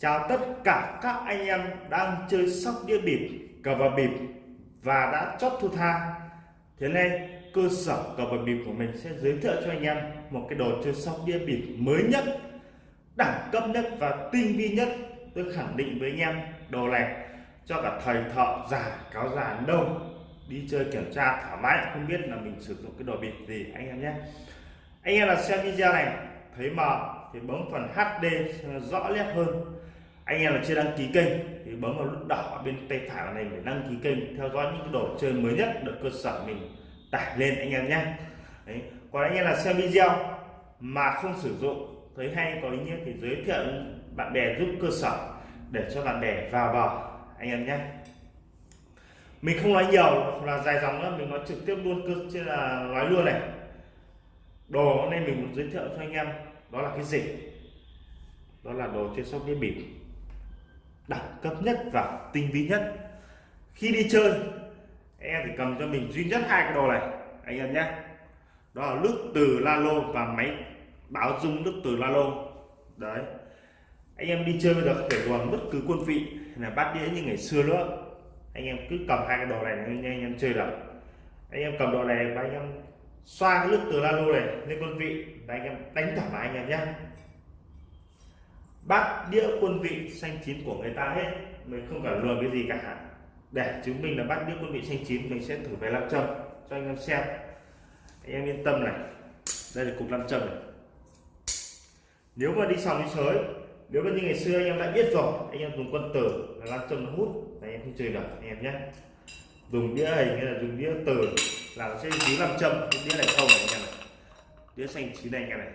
Chào tất cả các anh em đang chơi sóc đĩa bịp, cờ bạc bịp và đã chót thu tha. Thế nên cơ sở cờ bạc bịp của mình sẽ giới thiệu cho anh em một cái đồ chơi sóc đĩa bịp mới nhất, đẳng cấp nhất và tinh vi nhất. Tôi khẳng định với anh em đồ này cho cả thầy thợ già cáo già đâu đi chơi kiểm tra thoải mái không biết là mình sử dụng cái đồ bịp gì anh em nhé. Anh em là xem video này thấy mờ thì bấm phần HD rõ nét hơn anh em là chưa đăng ký kênh thì bấm vào nút đỏ bên tay phải này để đăng ký kênh, theo dõi những cái đồ chơi mới nhất được cơ sở mình tải lên anh em nhé. Đấy. còn anh em là xem video mà không sử dụng, thấy hay, có ý nghĩa thì giới thiệu bạn bè giúp cơ sở để cho bạn bè vào bò, anh em nhé. Mình không nói nhiều, là dài dòng nữa mình nói trực tiếp luôn cơ chứ là nói luôn này. Đồ nên mình muốn giới thiệu cho anh em, đó là cái gì? Đó là đồ chơi sóc đĩa bịp đẳng cấp nhất và tinh vi nhất. Khi đi chơi em thì cầm cho mình duy nhất hai cái đồ này, anh em nhé. Đó là nước từ la lô và máy báo dung nước từ la lô đấy. Anh em đi chơi bây giờ thể bằng bất cứ quân vị là bát đĩa như ngày xưa nữa. Anh em cứ cầm hai cái đồ này anh em chơi được. Anh em cầm đồ này và anh em xoa cái nước từ la lô này lên quân vị và anh em đánh thoải mái anh em nhé bát đĩa quân vị xanh chín của người ta hết. Mình không cần lừa cái gì cả. Để chứng minh là bát đĩa quân vị xanh chín, mình sẽ thử về làm châm cho anh em xem. Anh em yên tâm này. Đây là cục nam châm này. Nếu mà đi sòng đi sới, nếu mà như ngày xưa anh em đã biết rồi, anh em dùng quân tử là nam châm nó hút anh em không chơi được, anh em nhé. Dùng đĩa hình hay là dùng đĩa từ là nó sẽ dính nam châm, cái đĩa này không này anh em này đĩa xanh chín này anh em này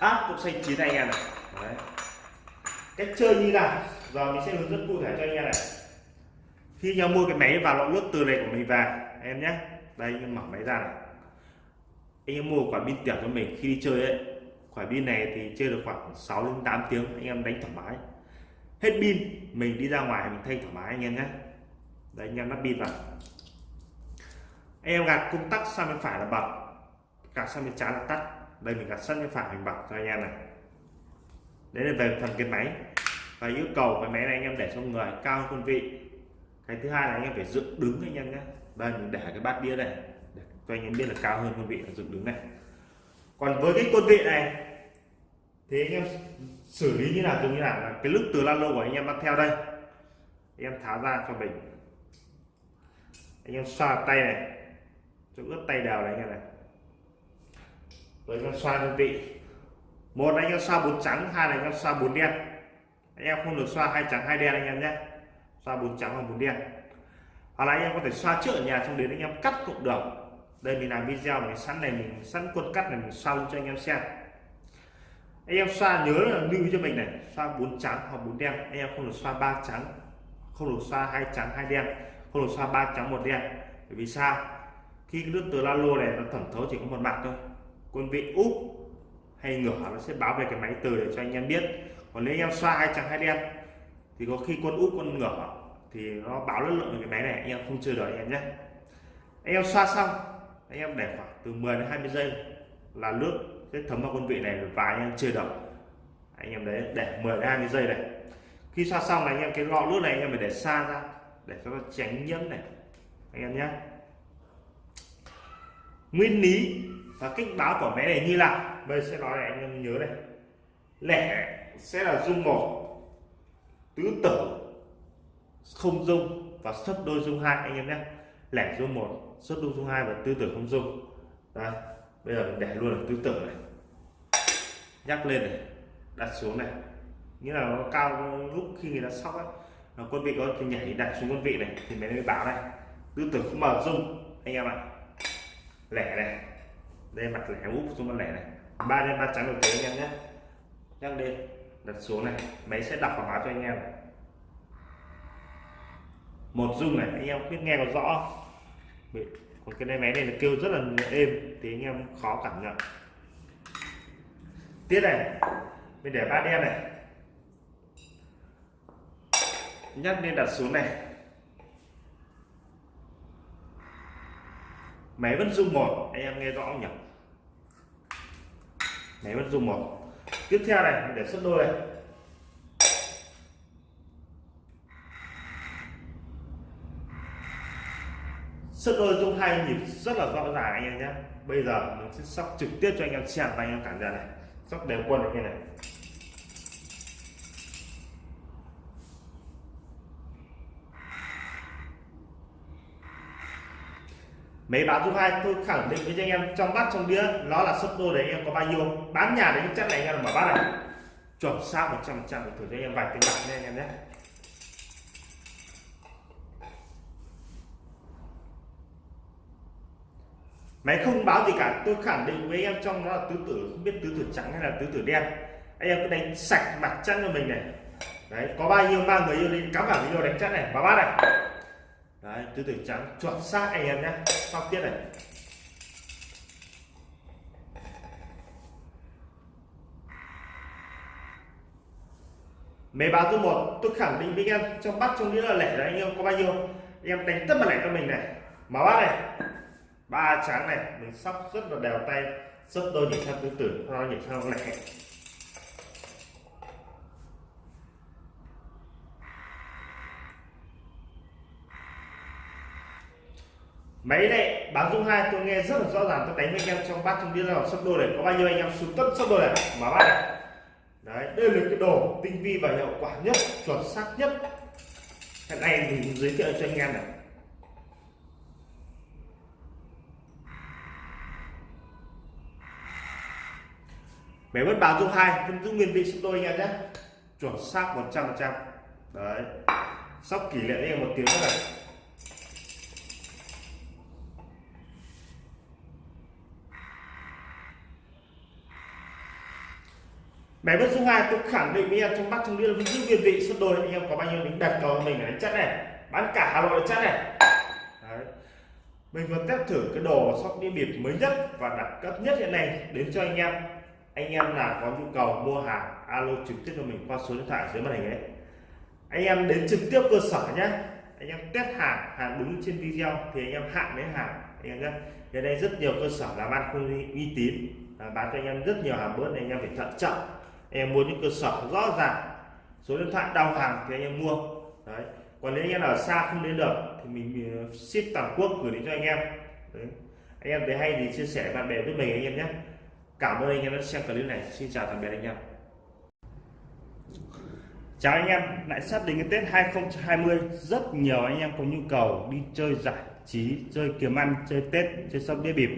áp cũng xanh chín anh em này. Đấy. cách chơi như nào? Giờ mình sẽ hướng dẫn cụ thể cho anh em này. Khi nhau mua cái máy vào lọ nước từ này của mình vào, em nhé. Đây, anh em mở máy ra này. Anh em mua quả pin tiểu cho mình khi đi chơi ấy. Quả pin này thì chơi được khoảng 6 đến 8 tiếng, anh em đánh thoải mái. Hết pin, mình đi ra ngoài mình thay thoải mái anh em nhé. Đây, anh em lắp pin vào. Anh em gạt công tắc sang bên phải là bật, gạt sang bên trái là tắt đây, mình gạt sẵn bên phải mình bật cho anh em này. Đấy là về phần cái máy. Và yêu cầu cái máy này anh em để cho người cao hơn quân vị. Cái thứ hai là anh em phải dựng đứng anh em nhé. Đây, mình để cái bát đĩa này. Để cho anh em biết là cao hơn quân vị là dựng đứng này. Còn với cái quân vị này, thì anh em xử lý như nào, dùng như nào là cái lúc từ lan lô của anh em bắt theo đây. Anh em tháo ra cho mình. Anh em xoa tay này. Cho ướt tay đều này anh em này với con xoa đơn vị. Một anh em xoa bốn trắng, hai là anh em xoa bốn đen. Anh em không được xoa hai trắng, hai đen anh em nhé. Xoa bốn trắng và bốn đen. Hoặc là anh em có thể xoa trước ở nhà xong đến anh em cắt cũng được đây mình làm video mình sẵn này, mình sẵn quân cắt này, mình xoa cho anh em xem. Anh em xoa nhớ là lưu cho mình này, xoa bốn trắng hoặc bốn đen. Anh em không được xoa ba trắng, không được xoa hai trắng, hai đen. Không được xoa ba trắng, một đen. Bởi vì sao? Khi cái nước từ la lô này nó thẩm thấu chỉ có một mặt thôi quân vị úp hay ngửa nó sẽ báo về cái máy từ để cho anh em biết. Còn nếu anh em xoa hai trắng hai đen, thì có khi quân úp, quân ngửa thì nó báo lực lượng cái máy này, anh em không chơi được anh em nhé. Anh em xoa xong, anh em để khoảng từ 10 đến 20 giây là nước sẽ thấm vào quân vị này và anh em chơi được. Anh em đấy, để 10 đến 20 giây này khi xoa xong này, anh em cái lọ nước này, anh em phải để xa ra, để cho nó tránh nhiễm này. Anh em nhé. Nguyên lý và kích báo của máy này như là, bây sẽ nói này, anh em nhớ này. Lẻ sẽ là dung một, tứ tử, không dung và sấp đôi dung hai, anh em nhé. Lẻ dung một sấp đôi dung hai và tứ tử không dung. Đây, bây giờ mình để luôn là tứ tử này. Nhắc lên này, đặt xuống này. Nghĩa là nó cao lúc khi người ta sóc ấy, nó quân vị có thì nhảy đặt xuống quân vị này, thì mới báo này, tứ tử không mở dung, anh em ạ. Lẻ này đây mặt lẻ úp xuống mặt lẻ này. Ba đen, ba trắng được anh em nhé. Nhắc lên, đặt xuống này. Máy sẽ đọc và báo cho anh em. Một dung này, anh em biết nghe có rõ còn cái máy này là kêu rất là êm, thì anh em khó cảm nhận. Tiếp này, mình để ba đen này. Nhắc lên, đặt xuống này. Máy vẫn rung một, anh em nghe rõ không nhỉ? máy vẫn dùng một tiếp theo này, để xuất đôi này. Sấp đôi trong hai nhịp rất là rõ ràng anh em nhé. Bây giờ mình sẽ sóc trực tiếp cho anh em xem và anh em cảm nhận này. Sóc đều quân như này. Mấy báo thứ hai, tôi khẳng định với anh em trong bát, trong đĩa, nó là sấp đôi đấy, anh em có bao nhiêu bán nhà đấy, chắc này anh em mở bát này. Chuẩn xác 100 trăm thử cho anh em vài tiếng bạc nha, anh em nhé. Máy không báo gì cả, tôi khẳng định với anh em trong nó là tứ tử, không biết tứ tử trắng hay là tứ tử đen. Anh em cứ đánh sạch mặt chân cho mình này. Đấy, có bao nhiêu, ba người yêu đi, cắm vào video đánh chắc này, vào bát này đấy tứ tử trắng, chuẩn xác anh em nhé. Sau tiếp này. Mấy báo thứ một, tôi khẳng định với anh em, trong bắt trong đĩa là lẻ là anh em, có bao nhiêu anh em đánh tất cả lẻ cho mình này. Mở bát này. Ba trắng này, mình sóc rất là đều tay. Sấp đôi nhịp sang tứ tử nó nhịp sang lẻ. Máy này báo dung hai, tôi nghe rất là rõ ràng, tôi đánh với anh em trong bát trong đĩa là sấp đôi này, có bao nhiêu anh em sụt tất sấp đôi này, mở bát này. Đấy, đây là cái đồ tinh vi và hiệu quả nhất, chuẩn xác nhất. Hiện nay mình giới thiệu cho anh em này. Máy vẫn báo dung hai, vẫn giữ nguyên vị sấp đôi anh em nhé. Chuẩn xác 100 phần trăm. Đấy, sóc kỷ lệ anh một tiếng nữa này. Máy vẫn số hai tôi khẳng định với em trong bắc trong đĩa vẫn giữ nguyên vị sấp đôi anh em có bao nhiêu mình đặt cầu mình đánh chắc này. Bán cả hà nội chắc này. Đấy. mình vừa test thử cái đồ sóc đĩa bịp mới nhất và đẳng cấp nhất hiện nay đến cho anh em. Anh em là có nhu cầu mua hàng, alo trực tiếp cho mình qua số điện thoại dưới màn hình ấy. Anh em đến trực tiếp cơ sở nhé anh em test hàng hàng đúng trên video thì anh em hạn lấy hàng. Anh em nhé hiện nay rất nhiều cơ sở làm ăn không uy tín bán cho anh em rất nhiều hàng bớt này anh em phải thận trọng em muốn những cơ sở rõ ràng, số điện thoại đau hàng thì anh em mua. Đấy. Còn nếu anh em ở xa không đến được thì mình ship toàn quốc gửi đến cho anh em. Đấy. anh em thấy hay thì chia sẻ bạn bè với mình anh em nhé. Cảm ơn anh em đã xem clip này. Xin chào tạm biệt anh em. Chào anh em. Lại sắp đến cái Tết 2020 rất nhiều anh em có nhu cầu đi chơi giải trí, chơi kiếm ăn, chơi Tết, chơi sóc đĩa bịp.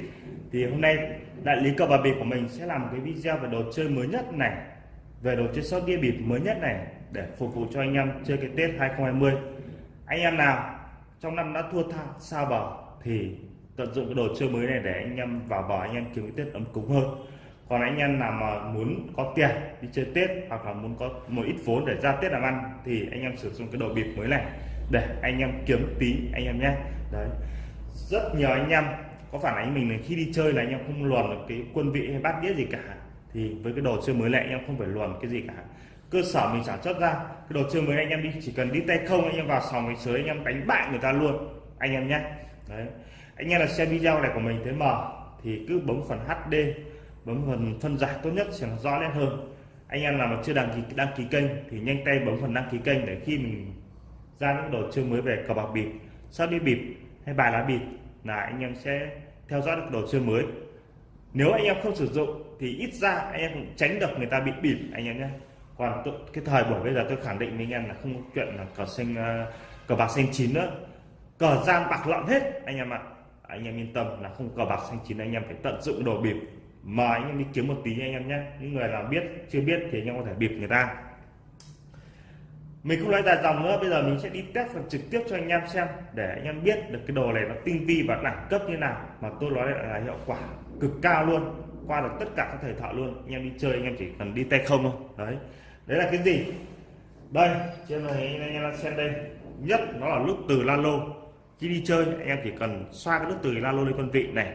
Thì hôm nay đại lý cờ bạc bịp của mình sẽ làm một cái video về đồ chơi mới nhất này về đồ chơi sóc đĩa bịp mới nhất này để phục vụ cho anh em chơi cái Tết 2020 anh em nào trong năm đã thua tha xa bờ thì tận dụng cái đồ chơi mới này để anh em vào bờ anh em kiếm cái Tết ấm cúng hơn. Còn anh em nào mà muốn có tiền đi chơi Tết hoặc là muốn có một ít vốn để ra Tết làm ăn thì anh em sử dụng cái đồ bịp mới này để anh em kiếm tí anh em nhé. Đấy. Rất nhiều anh em, có phản ánh mình là khi đi chơi là anh em không luồn được cái quân vị hay bát đĩa gì cả thì với cái đồ chơi mới này anh em không phải luồn cái gì cả. Cơ sở mình sản xuất ra, cái đồ chơi mới anh em đi, chỉ cần đi tay không, anh em vào sòng cái sới anh em đánh bại người ta luôn. Anh em nhé. Đấy. Anh em là xem video này của mình thấy mờ thì cứ bấm phần HD bấm phần phân giải tốt nhất sẽ rõ nét hơn. Anh em nào mà chưa đăng ký đăng ký kênh thì nhanh tay bấm phần đăng ký kênh để khi mình ra những đồ chơi mới về cờ bạc bịp sắp đi bịp hay bài lá bịp là anh em sẽ theo dõi được đồ chơi mới nếu anh em không sử dụng thì ít ra anh em cũng tránh được người ta bị bịp anh em nhé còn cái thời buổi bây giờ tôi khẳng định với anh em là không có chuyện là cờ xanh cờ bạc xanh chín nữa cờ gian bạc lợn hết anh em ạ anh em yên tâm là không cờ bạc xanh chín anh em phải tận dụng đồ bịp mời anh em đi kiếm một tí anh em nhé những người nào biết chưa biết thì anh em có thể bịp người ta mình không nói dài dòng nữa bây giờ mình sẽ đi test phần trực tiếp cho anh em xem để anh em biết được cái đồ này nó tinh vi và đẳng cấp như nào mà tôi nói là hiệu quả cực cao luôn, qua được tất cả các thời thợ luôn. Anh em đi chơi, anh em chỉ cần đi tay không thôi. Đấy. Đấy là cái gì? Đây, trên này, anh em xem đây. Nhất nó là nước từ lalo. Khi đi chơi, anh em chỉ cần xoa cái nút từ lalo lên con vị này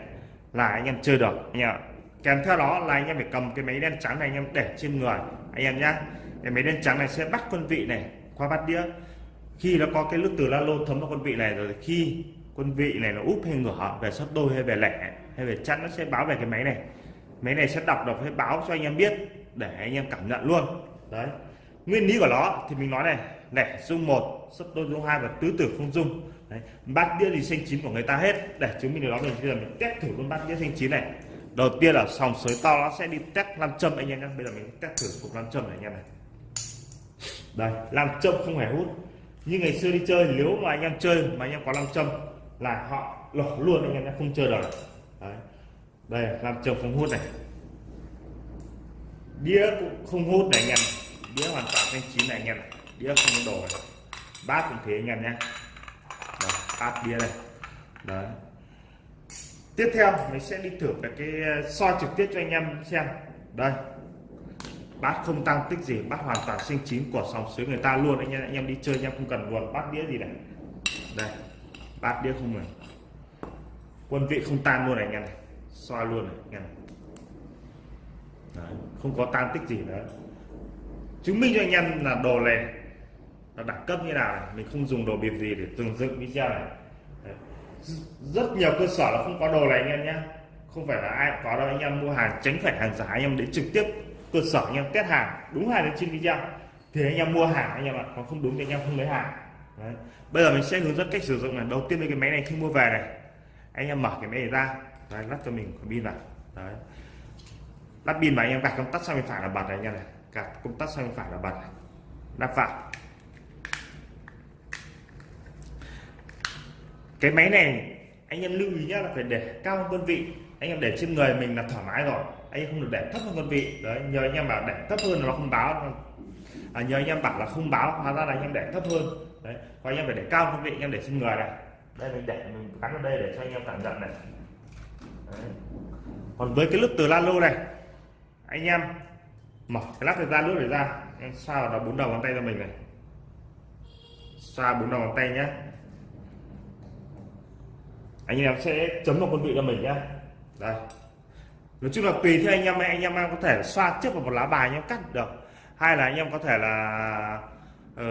là anh em chơi được. Anh em kèm theo đó là anh em phải cầm cái máy đen trắng này anh em để trên người. Anh em nhá. Cái máy đen trắng này sẽ bắt quân vị này qua bát đĩa. Khi nó có cái nước từ la lô thấm vào quân vị này rồi khi quân vị này nó úp hay ngửa, về sấp đôi hay về lẻ, hay về chắn nó sẽ báo về cái máy này. Máy này sẽ đọc đọc hay báo cho anh em biết, để anh em cảm nhận luôn. Đấy. Nguyên lý của nó thì mình nói này, lẻ, dung một sấp đôi, dung hai và tứ tử không dung. Đấy. bát đĩa thì xanh chín của người ta hết. Để chứng minh điều đó mình bây giờ mình test thử con bát đĩa xanh chín này. Đầu tiên là sòng sới to, nó sẽ đi test nam châm anh em nhé bây giờ mình test thử cục nam châm này anh em này. Đây, nam châm không hề hút. Như ngày xưa đi chơi, nếu mà anh em chơi mà anh em có nam châm là họ lỏ luôn anh em nhé không chơi được Đấy. đây làm chồng không hút này. Đĩa cũng không hút này anh em. Đĩa hoàn toàn thanh chín này anh em. Đĩa không đổ này. Bát cũng thế anh em nhé. Đấy, bát đĩa này đấy. Tiếp theo mình sẽ đi thử cái, cái ờ, soi trực tiếp cho anh em xem. Đây. Bát không tăng tích gì bát hoàn toàn sinh chín của sòng suối người ta luôn. Anh em anh em đi chơi anh em không cần luồn bát đĩa gì này. Đây bát đĩa không này quân vị không tan luôn này anh em này soi luôn này anh em này. Đấy, không có tan tích gì nữa chứng minh cho anh em là đồ này là đẳng cấp như nào này mình không dùng đồ bịp gì để từng dựng video này Đấy. rất nhiều cơ sở là không có đồ này anh em nhé không phải là ai có đâu anh em mua hàng tránh phải hàng giả anh em đến trực tiếp cơ sở anh em test hàng đúng hàng đến trên video thì anh em mua hàng anh em ạ còn không đúng thì anh em không lấy hàng Đấy. bây giờ mình sẽ hướng dẫn cách sử dụng này. Đầu tiên cái máy này khi mua về này. Anh em mở cái máy này ra. Đấy, lắp cho mình pin vào. Đấy. lắp pin mà anh em gạt công tắc sang bên phải là bật này anh em này. Gạt công tắc sang bên phải là bật này. lắp vào. Cái máy này anh em lưu ý nhá là phải để cao hơn đơn vị. Anh em để trên người mình là thoải mái rồi. Anh em không được để thấp hơn đơn vị. Đấy nhờ anh em bảo để thấp hơn là nó không báo à, nhờ anh em bảo là không báo hóa ra là anh em để thấp hơn. Đấy còn anh em phải để cao hơn đơn vị anh em để trên người này. Đây mình để mình gắn vào đây để cho anh em cảm nhận này. Đấy. còn với cái lúc từ lalo này anh em mở cái lắp ra nước để ra. Em sao đó bốn đầu ngón tay cho mình này. Xoa bốn đầu ngón tay nhé anh em sẽ chấm một con vị cho mình nhá. Đây. Nói chung là tùy theo anh em anh em có thể xoa trước vào một lá bài anh em cắt được hay là anh em có thể là ờ,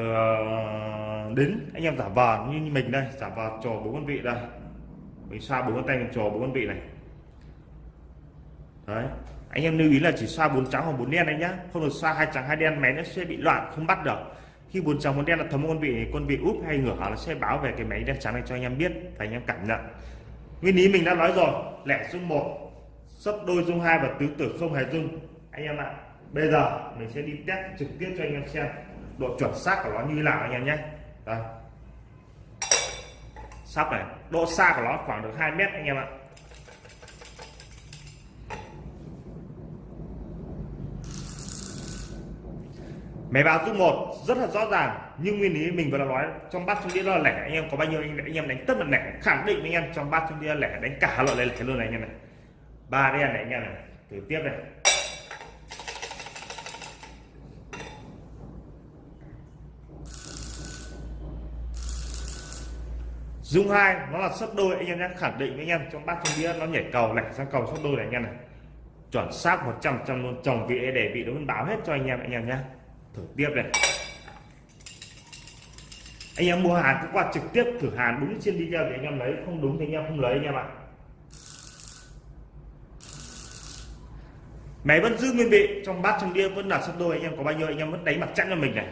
uh, đến anh em giả vờ như mình đây giả vờ trò bốn con vị đây. Mình xoa bốn con tay trò bốn con vị này. Đấy. Anh em lưu ý là chỉ xoa bốn trắng hoặc bốn đen anh nhá. Không được xoa hai trắng hai đen máy nó sẽ bị loạn không bắt được. Khi bốn trắng bốn đen là thấm con vị con vị úp hay ngửa nó sẽ báo về cái máy đen trắng này cho anh em biết và anh em cảm nhận. Nguyên lý mình đã nói rồi lẻ dung một sấp đôi dung hai và tứ tử không hề dung. Anh em ạ bây giờ mình sẽ đi test trực tiếp cho anh em xem độ chuẩn xác của nó như nào anh em nhé. Đây. Sắp này độ xa của nó khoảng được 2 mét anh em ạ. Máy báo dung một rất là rõ ràng nhưng nguyên lý mình vừa nói trong bát trong đĩa là lẻ. Anh em có bao nhiêu anh, anh em đánh tất là lẻ khẳng định anh em trong bát trong đĩa lẻ đánh cả loại lẻ luôn này anh em này. Ba đen này anh em này thử tiếp này. Dung hai, nó là sấp đôi. Anh em nhé, khẳng định với anh em, trong bát trong đĩa nó nhảy cầu lẻ sang cầu sấp đôi này anh em này. Chuẩn xác 100 trăm luôn, chồng vị để vị nó báo hết cho anh em anh em nhé. Thử tiếp này. Anh em mua hàng cứ qua trực tiếp thử hàng đúng trên video thì anh em lấy, không đúng thì anh em không lấy anh em ạ. Máy vẫn giữ nguyên vị, trong bát trong đĩa vẫn là sấp đôi, anh em có bao nhiêu anh em vẫn đánh mặt chắn cho mình này.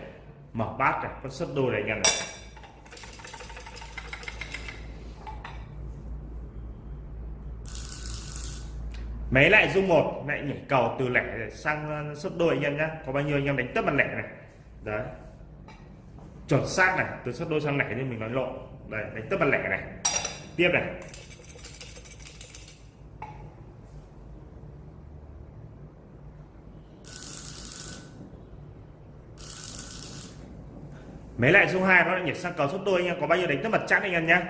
Mở bát này, vẫn sấp đôi này anh em này. Máy lại dung một lại nhảy cầu từ lẻ sang ờ, sấp đôi anh em nhé có bao nhiêu anh em đánh tất bằng lẻ này? Đấy. Chuẩn xác này từ sấp đôi sang lẻ như mình nói lộn đây đánh tất bằng lẻ này. Tiếp này. Mấy lại dung hai nó lại nhảy sang cầu sấp đôi anh em. Có bao nhiêu đánh tất mặt chắc anh em nhé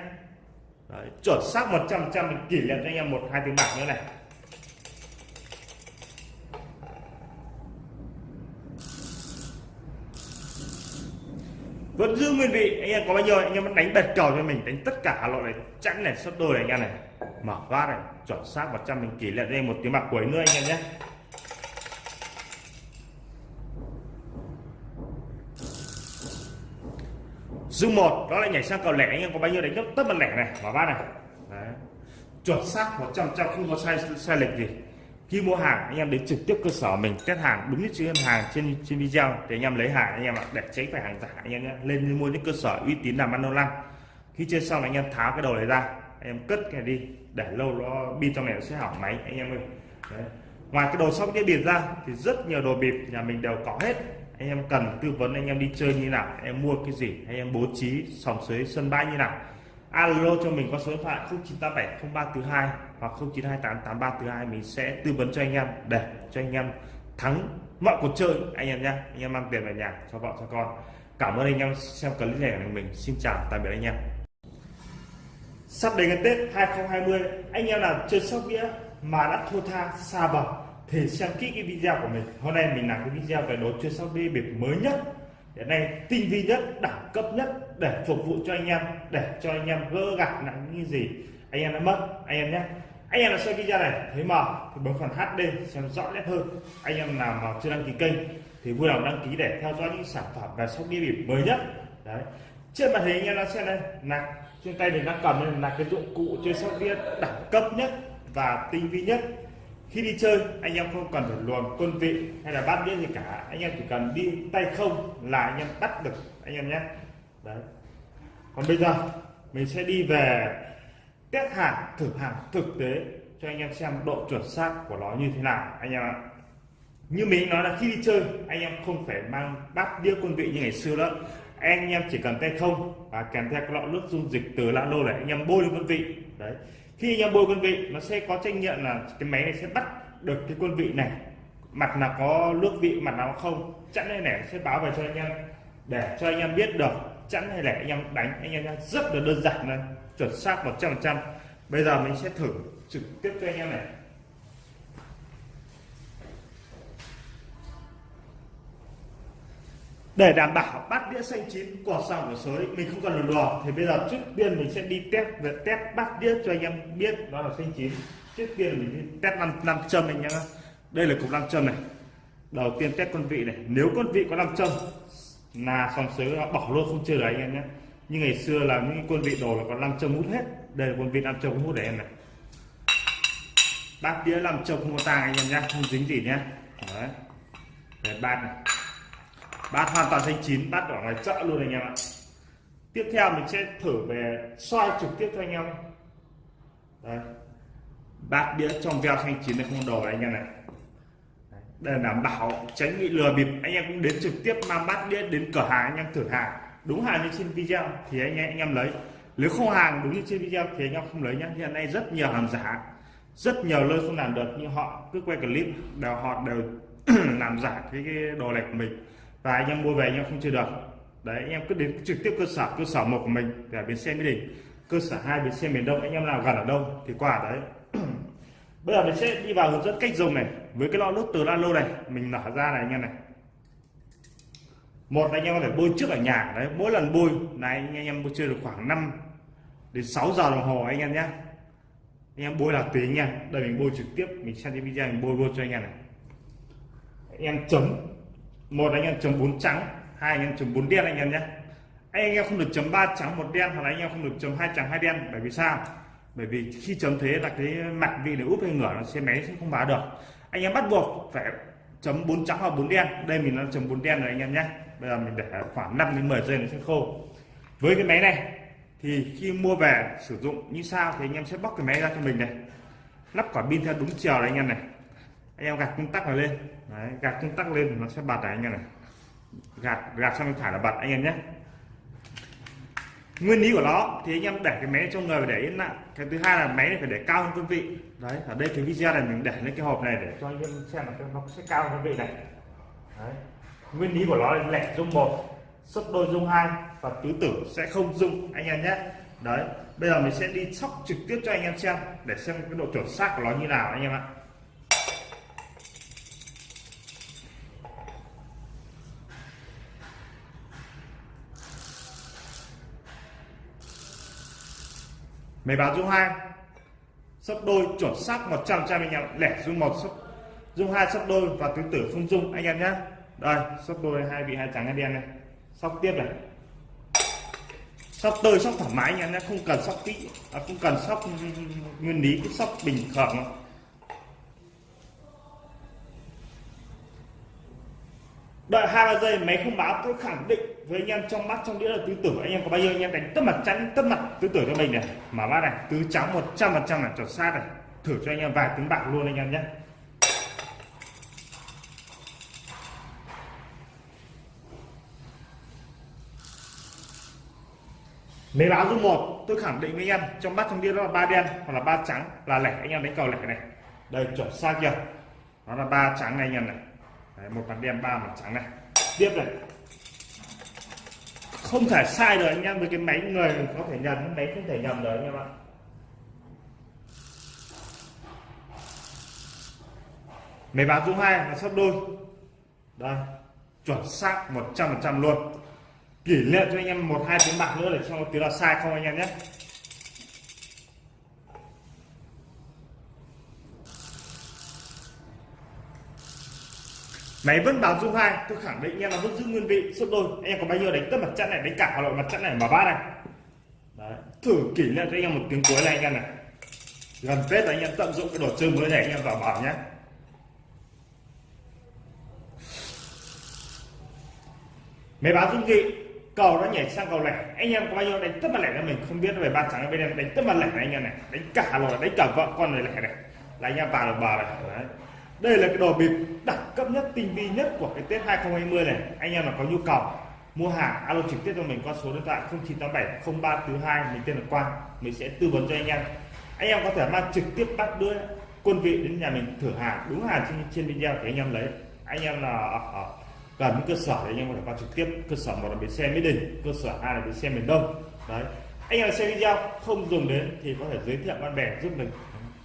Đấy, chuẩn xác 100 trăm mình kỷ niệm cho anh em một hai tiếng bạc nữa này. Vẫn giữ nguyên vị, anh em có bao nhiêu? Anh em vẫn đánh bật cầu cho mình, đánh tất cả loại này. Chẵn này, sắp đôi này anh em này. Mở phát này, chuẩn xác 100 mình kỷ lệ đây, một tiếng bạc cuối nữa anh em nhé. Dung một, đó là nhảy sang cầu lẻ. Anh em có bao nhiêu đánh gấp tất bật lẻ này? Mở phát này. Đấy. chuẩn xác 100 trăm không có sai sai lệch gì khi mua hàng anh em đến trực tiếp cơ sở mình test hàng đúng như chữ hàng trên trên video thì anh em lấy hàng anh em ạ để tránh phải hàng giả anh em nhé lên mua những cơ sở uy tín làm ăn lâu năm khi chơi xong anh em tháo cái đầu này ra anh em cất cái đi để lâu nó pin trong này nó sẽ hỏng máy anh em ơi Đấy. ngoài cái đồ sóc đĩa bịp ra thì rất nhiều đồ bịp nhà mình đều có hết anh em cần tư vấn anh em đi chơi như nào em mua cái gì anh em bố trí sòng suối sân bãi như nào alo cho mình qua số điện thoại 0987 0342 hoặc 0928 8342 mình sẽ tư vấn cho anh em. Để cho anh em thắng mọi cuộc chơi, anh em nhé anh em mang tiền về nhà cho vợ, cho con. Cảm ơn anh em xem clip này của mình. Xin chào, tạm biệt anh em. Sắp đến ngày Tết 2020 anh em nào chơi sóc đĩa mà đã thua tha, xa bờ thì xem kỹ cái video của mình. Hôm nay mình làm cái video về đồ chơi sóc đĩa biệt mới nhất hiện nay tinh vi nhất, đẳng cấp nhất để phục vụ cho anh em, để cho anh em gỡ gạt nặng như gì, anh em đã mất, anh em nhé anh em là xem video này, thấy mờ thì bấm phần HD xem rõ nét hơn. Anh em nào mà chưa đăng ký kênh, thì vui lòng đăng ký để theo dõi những sản phẩm và sóc đĩa bịp mới nhất. Đấy. Trên màn hình anh em đang xem đây là trên tay mình đang cầm đây là cái dụng cụ chơi sóc đĩa đẳng cấp nhất và tinh vi nhất. Khi đi chơi, anh em không cần phải luồn quân vị hay là bát đĩa gì cả. Anh em chỉ cần đi tay không là anh em bắt được, anh em nhé. Đấy. Còn bây giờ, mình sẽ đi về test hàng thử hàng thực tế cho anh em xem độ chuẩn xác của nó như thế nào, anh em ạ. Như mình nói là khi đi chơi, anh em không phải mang bát đĩa quân vị như ngày xưa nữa anh em chỉ cần tay không và kèm theo cái lọ nước dung dịch từ lã lô để anh em bôi lên quân vị. Đấy. Khi anh em bôi quân vị, nó sẽ có trách nhiệm là cái máy này sẽ bắt được cái quân vị này. Mặt nào có nước vị, mặt nào không, chẵn hay lẻ sẽ báo về cho anh em. Để cho anh em biết được chẵn hay lẻ anh em đánh, anh em rất là đơn giản đây chuẩn xác 100% bây giờ mình sẽ thử trực tiếp cho anh em này. Để đảm bảo bát đĩa xanh chín quả sòng của sới, mình không cần lần đò thì bây giờ trước tiên mình sẽ đi test về test bát đĩa cho anh em biết nó là xanh chín. Trước tiên mình đi test năm năm châm anh nhá. Đây là cục năm châm này. Đầu tiên test con vị này. Nếu con vị có nam châm, là sòng sới bỏ luôn không chơi đấy anh em nhé như ngày xưa là những quân vị đồ là có nam châm hút hết. Đây là quân vị nam châm hút để em này. Bát đĩa nam châm không có tang anh em nhé không dính gì nhé đấy. Để bát này. Bát hoàn toàn xanh chín, bát ở ngoài chợ luôn anh em ạ. Tiếp theo mình sẽ thử về soi trực tiếp cho anh em. Đấy. Bát đĩa trong veo xanh chín này không đồ anh em này. Để đảm bảo tránh bị lừa bịp. Anh em cũng đến trực tiếp mang bát đĩa đến cửa hàng, anh em thử hàng đúng hàng như trên video thì anh em, anh em lấy. Nếu không hàng đúng như trên video thì anh em không lấy nhé hiện nay rất nhiều hàng giả rất nhiều nơi không làm được nhưng họ cứ quay clip đều họ đều làm giả cái, cái đồ này của mình. Và anh em mua về anh em không chơi được. Đấy anh em cứ đến trực tiếp cơ sở cơ sở một của mình ở bến xe mỹ đình cơ sở hai bến xe miền đông anh em nào gần ở đâu thì qua đấy. Bây giờ mình sẽ đi vào hướng dẫn cách dùng này. Với cái lọ nước từ lalo này mình nở ra này anh em này một anh em có thể bôi trước ở nhà, đấy, mỗi lần bôi, này, anh em bôi chơi được khoảng 5 đến 6 giờ đồng hồ anh em nhé. Anh em bôi là tùy nha đây, mình bôi trực tiếp, mình xem cái video, mình bôi bôi cho anh em này. Anh em chấm. Một anh em chấm bốn trắng, hai anh em chấm bốn đen, anh em nhé. Anh em không được chấm ba trắng, một đen, hoặc là anh em không được chấm hai trắng, hai đen, bởi vì sao? Bởi vì khi chấm thế là cái mặt vị để úp hay ngửa nó xe máy sẽ không báo được. Anh em bắt buộc phải chấm bốn trắng hoặc bốn đen. Đây, mình đang chấm bốn đen rồi, anh em nhé bây giờ mình để khoảng 5 đến 10 giây nó sẽ khô. Với cái máy này thì khi mua về sử dụng như sao thì anh em sẽ bóc cái máy ra cho mình này. Lắp quả pin theo đúng chiều này anh em này. Anh em gạt công tắc này lên. Đấy, gạt công tắc lên nó sẽ bật này anh em này. Gạt gạt sang bên phải là bật anh em nhé. Nguyên lý của nó thì anh em để cái máy trong người để yên lặng. Cái thứ hai là máy này phải để cao hơn quân vị. Đấy ở đây cái video này mình để lên cái hộp này để cho anh em xem là nó sẽ cao hơn quân vị này. Đấy nguyên lý của nó là lẻ dung một sấp đôi dung hai và tứ tử sẽ không dung, anh em nhé. Đấy, bây giờ mình sẽ đi sóc trực tiếp cho anh em xem để xem cái độ chuẩn xác của nó như nào, anh em ạ. Máy báo dung hai sấp đôi chuẩn xác 100 trăm anh em, lẻ dung một sấp dung hai sấp đôi và tứ tử không dung, anh em nhé đây sóc đôi hai vị hai trắng hai đen này sóc tiếp này. Sóc tơi sóc thoải mái nha em không cần sóc kỹ. À, không cần sóc nguyên lý cứ sóc bình thường đợi hai ba giây máy không báo tôi khẳng định với anh em trong mắt trong đĩa là tứ tử anh em có bao nhiêu? Anh em đánh tất mặt chắn tất mặt tứ tử cho mình này. Mà bác này tứ trắng 100% là chuẩn xác này. Thử cho anh em vài tiếng bạc luôn anh em nhé. Mấy báo dung một tôi khẳng định với anh em trong bát trong đĩa đó là ba đen hoặc là ba trắng là lẻ. Anh em đánh cầu lẻ này. Đây chuẩn xác chưa? Nó là ba trắng này anh em này. Đấy, một mặt đen ba mặt trắng này. Tiếp này. Không thể sai được anh em với cái máy người có thể nhầm máy không thể nhầm được anh em ạ. Máy báo dung hai là sắp đôi. Đây chuẩn xác 100% luôn kỷ niệm cho anh em một hai tiếng bạc nữa để cho tiếng là sai không anh em nhé. Máy vẫn báo dung hai, tôi khẳng định anh em là vẫn giữ nguyên vị, suốt đôi. Anh em có bao nhiêu đánh tất mặt trận này, đánh cả hà nội mặt trận này mà bát này. Đấy. thử kỷ niệm cho anh em một tiếng cuối này anh em này. Gần tết là anh em tận dụng cái đồ chơi mới này, anh em vào bảo nhé. Máy báo dung vị cầu nó nhảy sang cầu lẻ. Anh em có bao nhiêu đánh tất mặt lẻ cho mình không biết về ba trắng bên em. Đánh tất mặt lẻ này anh em này. Đánh cả rồi đánh cả vợ con này lẻ này. Là anh em vào được bờ này. Đấy. đây là cái đồ bịp đẳng cấp nhất tinh vi nhất của cái tết 2020 này. Anh em là có nhu cầu mua hàng alo trực tiếp cho mình qua số điện thoại 0987 0342 mình tên là Quang. Mình sẽ tư vấn cho anh em. Anh em có thể mang trực tiếp bắt đưa quân vị đến nhà mình thử hàng đúng hàng trên, trên video thì anh em lấy. Anh em là ở, ở gần cơ sở thì anh em có thể qua trực tiếp, cơ sở một là bến xe mỹ đình, cơ sở hai là bến xe miền đông. Đấy. Anh em xem video, không dùng đến thì có thể giới thiệu bạn bè giúp mình.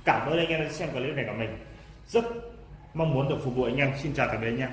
Cảm ơn anh em đã xem clip này của mình. Rất mong muốn được phục vụ anh em. Xin chào tạm biệt anh em.